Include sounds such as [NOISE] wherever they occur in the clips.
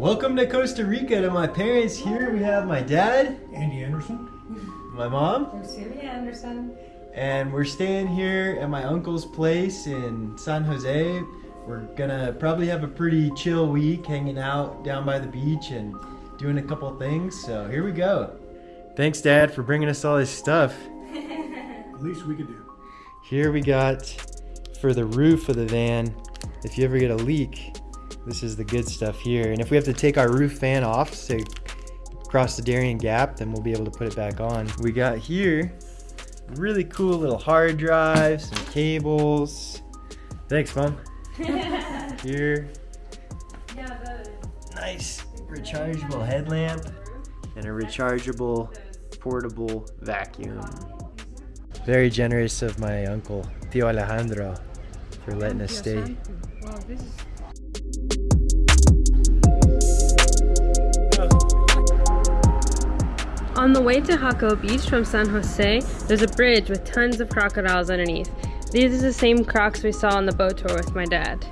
Welcome to Costa Rica to my parents. Here we have my dad, Andy Anderson. my mom, I'm Anderson. and we're staying here at my uncle's place in San Jose. We're gonna probably have a pretty chill week hanging out down by the beach and doing a couple things. So here we go. Thanks, Dad, for bringing us all this stuff. [LAUGHS] At least we could do. Here we got for the roof of the van. If you ever get a leak, this is the good stuff here. And if we have to take our roof fan off to cross the Darien Gap, then we'll be able to put it back on. We got here really cool little hard drive, some cables. Thanks, Mom. [LAUGHS] Here, Yeah, the nice rechargeable headlamp and a rechargeable portable vacuum. Very generous of my uncle, Tio Alejandro, for letting us stay. Well, this is On the way to Jaco Beach from San Jose, there's a bridge with tons of crocodiles underneath. These are the same crocs we saw on the boat tour with my dad.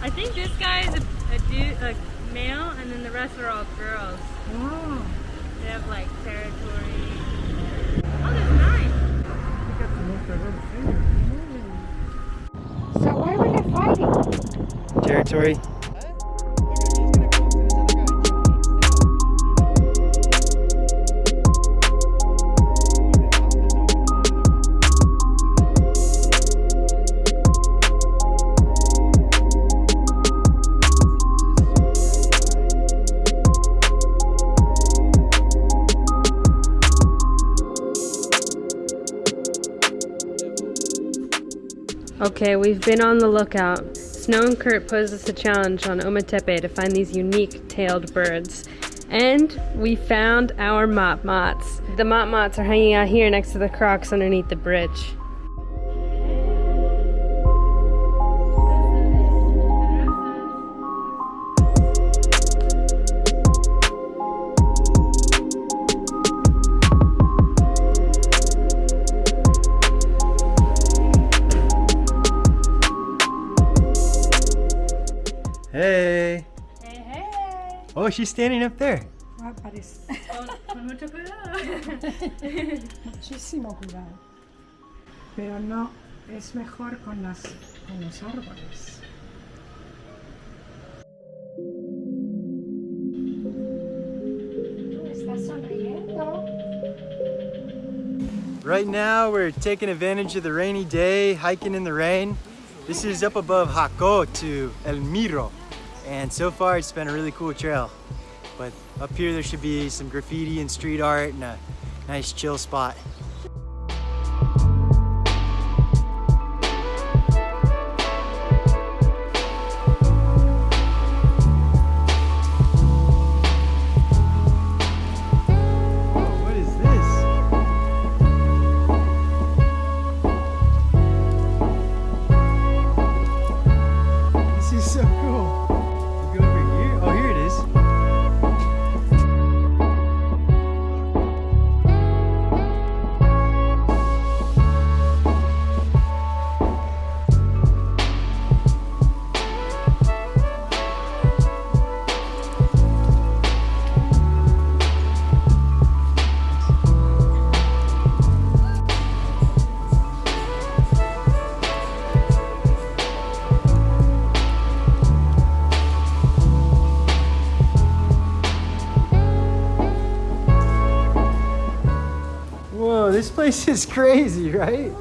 I think this guy is a, a dude, a male, and then the rest are all girls. oh, They have like territory. Okay, we've been on the lookout. Snow and Kurt posed us a challenge on Ometepe to find these unique tailed birds. And we found our motmots. The motmots are hanging out here next to the crocs underneath the bridge. Oh, she's standing up there. Ah, parece. Con mucho cuidado. Muchísimo cuidado. Pero no, es mejor con, las, con los árboles. Right now, we're taking advantage of the rainy day, hiking in the rain. This is up above Jaco to El Miro. And so far, it's been a really cool trail. But up here, there should be some graffiti and street art and a nice chill spot. This is crazy, right?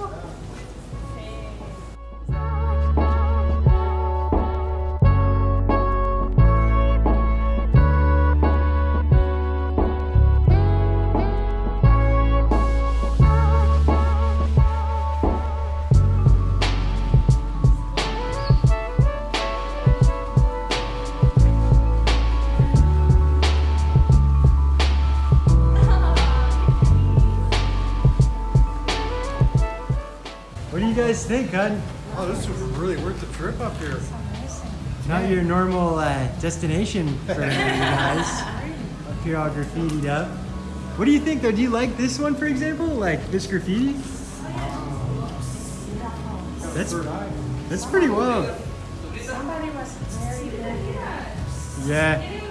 What do you guys think, hon? Oh, this was really worth the trip up here. Not your normal uh, destination for you guys. Up here all graffitied up. What do you think though? Do you like this one, for example? Like this graffiti? That's that's pretty wild. Somebody was very, very Yeah.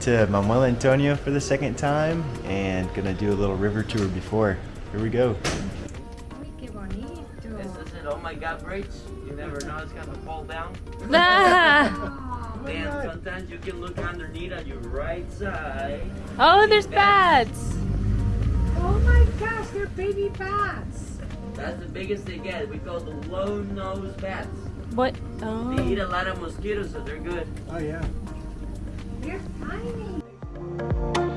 To Manuel Antonio for the second time and gonna do a little river tour before. Here we go. Uy, qué bonito. This is it. Oh my God, brakes. You never know it's gonna fall down. [LAUGHS] Ah! [LAUGHS] And sometimes you can look underneath on your right side. oh, there's bats. Oh my gosh, they're baby bats. That's the biggest they get. We call the low nose bats. What? Oh. They Oh. eat a lot of mosquitoes, so they're good. Oh, yeah. They're tiny.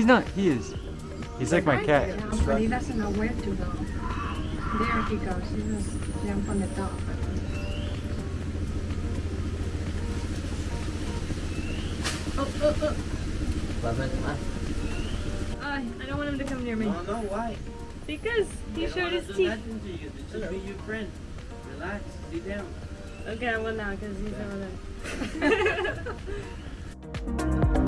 He's not. He is. He's like my cat. Yeah, but he doesn't know where to go. There he goes. He just jump on the top. Oh, oh, oh. Love I I don't want him to come near me. No, no, why? Because he They don't showed wanna his do teeth. nothing to you. They just be your friend. Relax. Sit down. Okay, well now, because he's over there. [LAUGHS]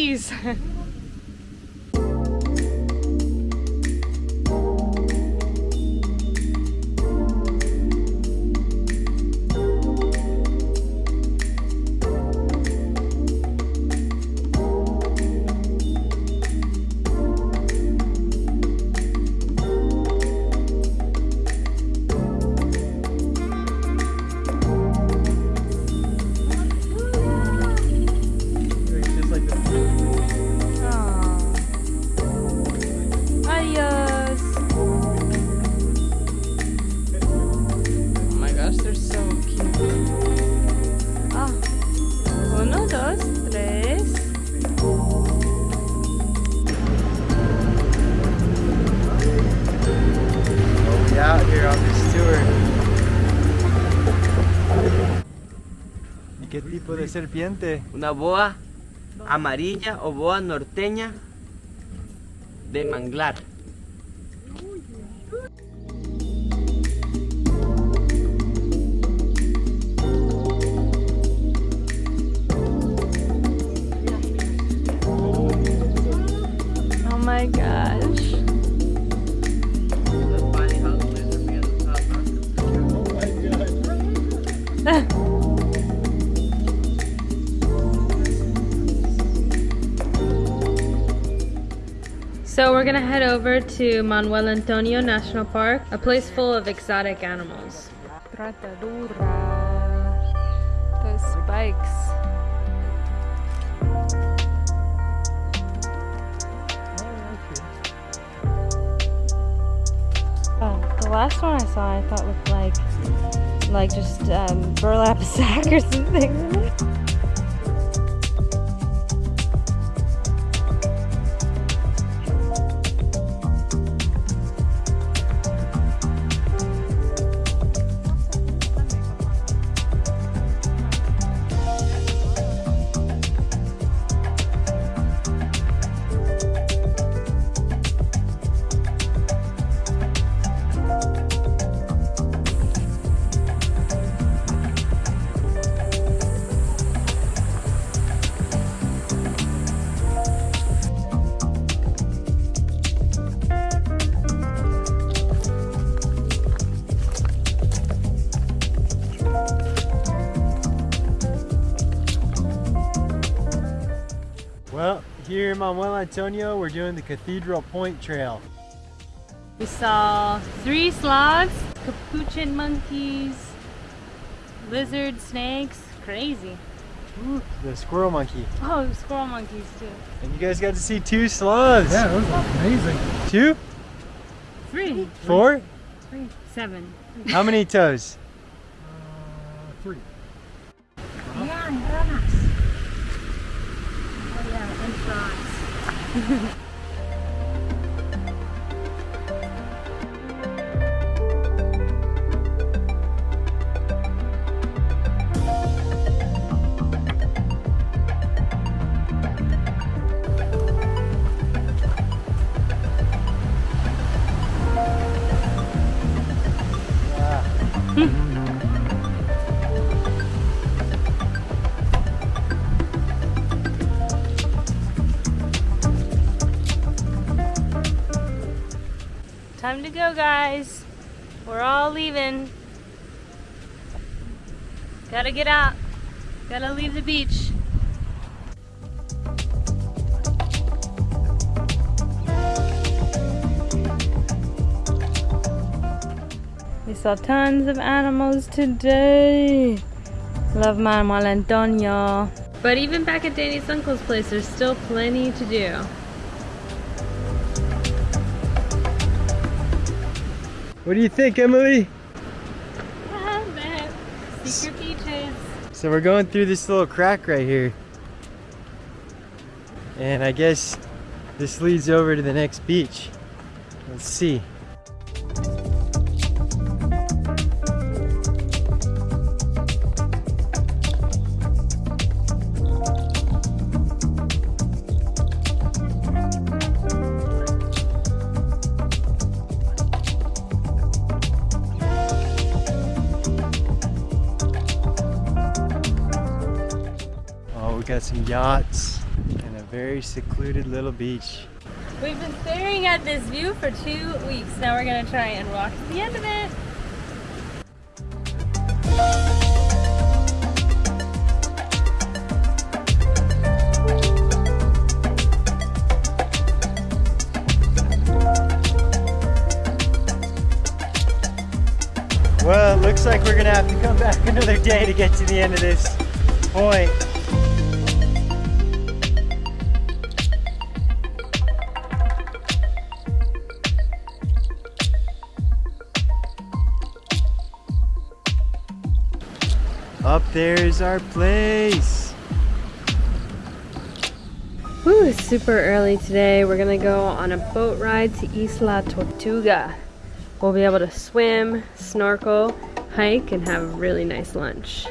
Three [LAUGHS] ¿Qué tipo de serpiente? Una boa amarilla o boa norteña de manglar. Oh my gosh. So we're gonna head over to Manuel Antonio National Park, a place full of exotic animals. Those spikes. Oh, the last one I saw I thought looked like like just um, burlap [LAUGHS] sack or something. Manuel Antonio, we're doing the Cathedral Point Trail. We saw three sloths, capuchin monkeys, lizard snakes, crazy. Ooh, the squirrel monkey. Oh, squirrel monkeys too. And you guys got to see two sloths. Yeah, it was amazing. Two? Three. Four? Three. Seven. How many toes? Uh, three. Yan, ranas. Oh yeah, and frogs. Time to guys. We're all leaving. Gotta get out. Gotta leave the beach. We saw tons of animals today. Love Manuel Antonio. But even back at Danny's uncle's place, there's still plenty to do. What do you think, Emily? Ah, Secret beaches. So we're going through this little crack right here. And I guess this leads over to the next beach. Let's see. Got some yachts and a very secluded little beach. We've been staring at this view for two weeks. Now we're gonna try and walk to the end of it. Well, it looks like we're gonna have to come back [LAUGHS] another day to get to the end of this point. Up there is our place. Woo, it's super early today. We're gonna go on a boat ride to Isla Tortuga. We'll be able to swim, snorkel, hike, and have a really nice lunch.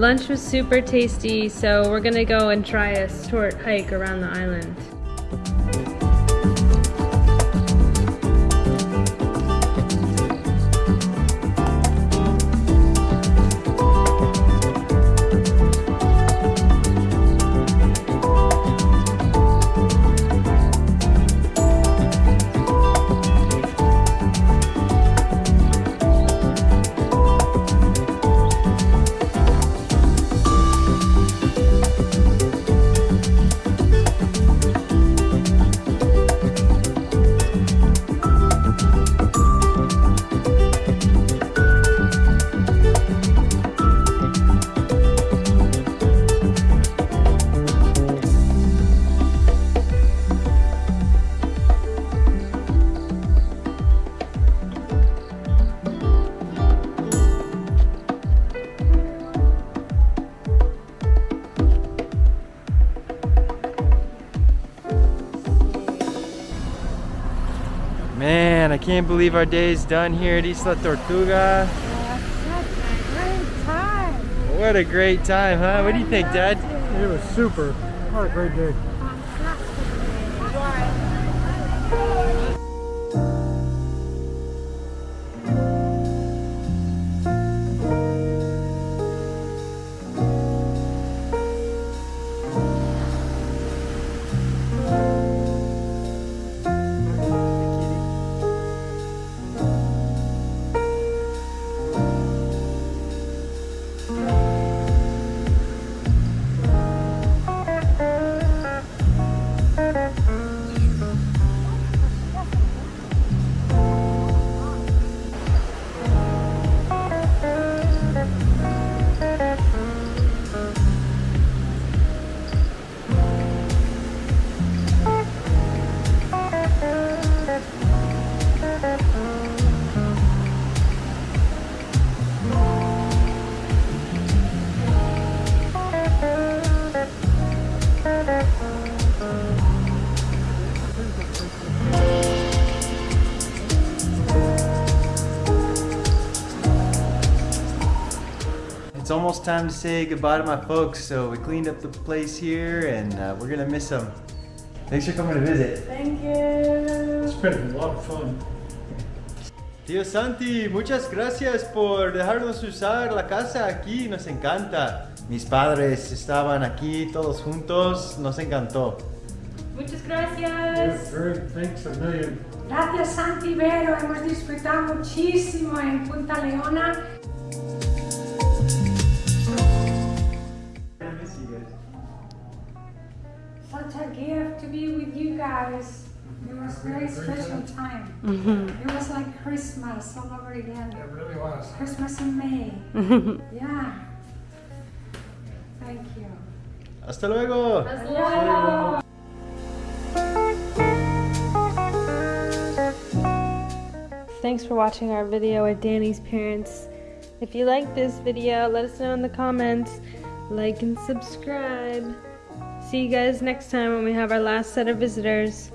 Lunch was super tasty, so we're gonna go and try a short hike around the island. Can't believe our day is done here at Isla Tortuga. What a great time, huh? What do you think, Dad? It was super. What a great day. Time to say goodbye to my folks, so we cleaned up the place here and uh, we're gonna miss them. Thanks for coming to visit. Thank you. It's been a lot of fun. Tío Santi, muchas gracias por dejarnos usar la casa aquí, nos encanta. Mis padres estaban aquí todos juntos, nos encantó. Muchas gracias! very, thanks a million. Gracias Santi Vero, hemos disfrutado muchísimo en Punta Leona. To be with you guys. It was a very special time. Mm-hmm. It was like Christmas all over again. It really was. Christmas in May. Mm-hmm. Yeah. Thank you. Hasta luego. Adiós. Thanks for watching our video with Danny's parents. If you like this video, let us know in the comments. Like and subscribe. See you guys next time when we have our last set of visitors.